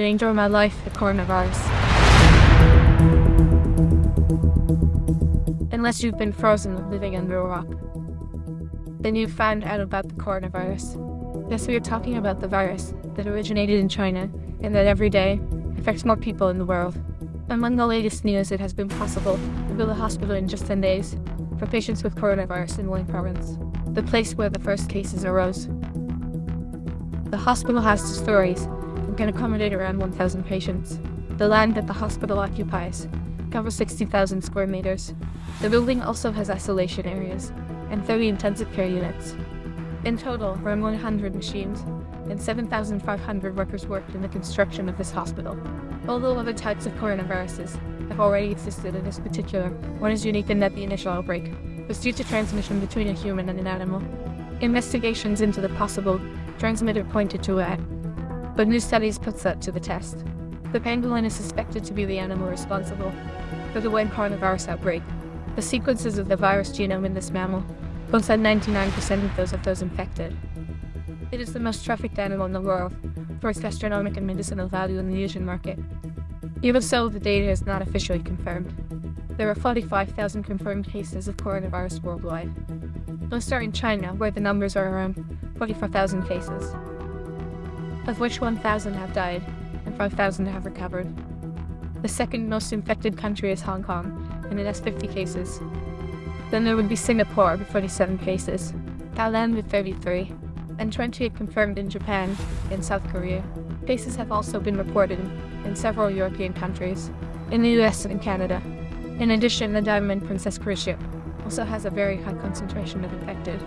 danger of my life, the coronavirus. Unless you've been frozen living under a rock. Then you've found out about the coronavirus. Yes, we are talking about the virus that originated in China and that every day affects more people in the world. Among the latest news, it has been possible to build a hospital in just 10 days for patients with coronavirus in Wuhan province, the place where the first cases arose. The hospital has two stories can accommodate around 1,000 patients. The land that the hospital occupies covers 60,000 square meters. The building also has isolation areas and 30 intensive care units. In total, around 100 machines and 7,500 workers worked in the construction of this hospital. Although other types of coronaviruses have already existed in this particular, one is unique in that the initial outbreak was due to transmission between a human and an animal. Investigations into the possible transmitter pointed to it, but new studies put that to the test. The pangolin is suspected to be the animal responsible for the Wuhan coronavirus outbreak. The sequences of the virus genome in this mammal at 99% of those of those infected. It is the most trafficked animal in the world for its gastronomic and medicinal value in the Asian market. Even so, the data is not officially confirmed. There are 45,000 confirmed cases of coronavirus worldwide. Most are in China, where the numbers are around 44,000 cases, of which 1,000 have died and 5,000 have recovered. The second most infected country is Hong Kong, and it has 50 cases. Then there would be Singapore with 47 cases, Thailand with 33, and 20 confirmed in Japan and South Korea. Cases have also been reported in several European countries, in the US and Canada. In addition, the Diamond Princess cruise ship also has a very high concentration of infected.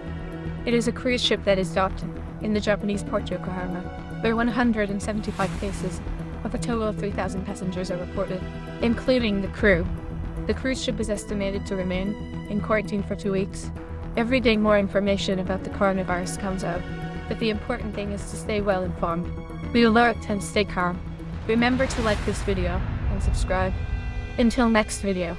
It is a cruise ship that is docked in the Japanese port Yokohama. There are 175 cases, with a total of 3,000 passengers are reported, including the crew. The cruise ship is estimated to remain in quarantine for two weeks. Every day more information about the coronavirus comes out, but the important thing is to stay well informed. Be alert and stay calm. Remember to like this video and subscribe. Until next video.